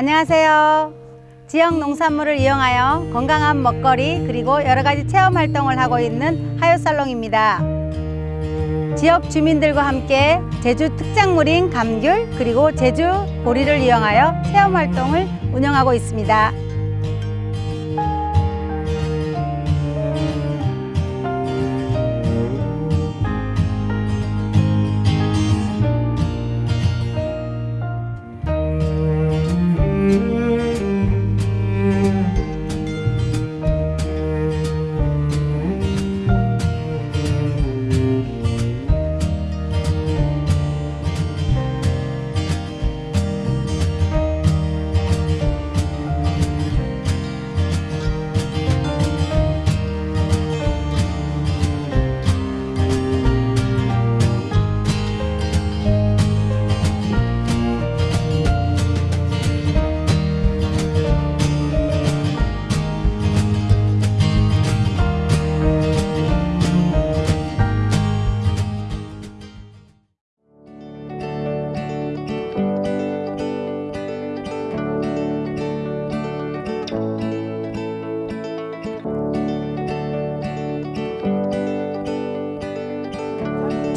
안녕하세요. 지역 농산물을 이용하여 건강한 먹거리 그리고 여러 가지 체험 활동을 하고 있는 하요살롱입니다. 지역 주민들과 함께 제주 특산물인 감귤 그리고 제주 보리를 이용하여 체험 활동을 운영하고 있습니다.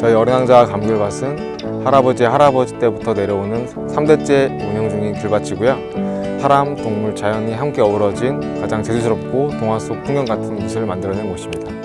저희 어린왕자 감귤밭은 할아버지 할아버지 때부터 내려오는 3대째 운영 중인 귤밭이고요. 사람, 동물, 자연이 함께 어우러진 가장 제주스럽고 동화 속 풍경 같은 곳을 만들어낸 곳입니다.